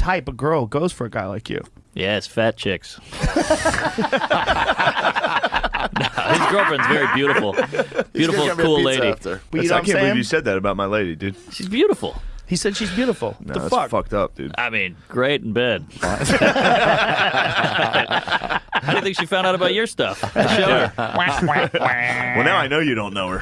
type of girl goes for a guy like you? Yes, fat chicks. No, his girlfriend's very beautiful, beautiful, cool lady. After. You know I can't believe you said that about my lady, dude. She's beautiful. He said she's beautiful. No, the fuck? fucked up, dude. I mean, great in bed. How do you think she found out about your stuff? I her. Well, now I know you don't know her.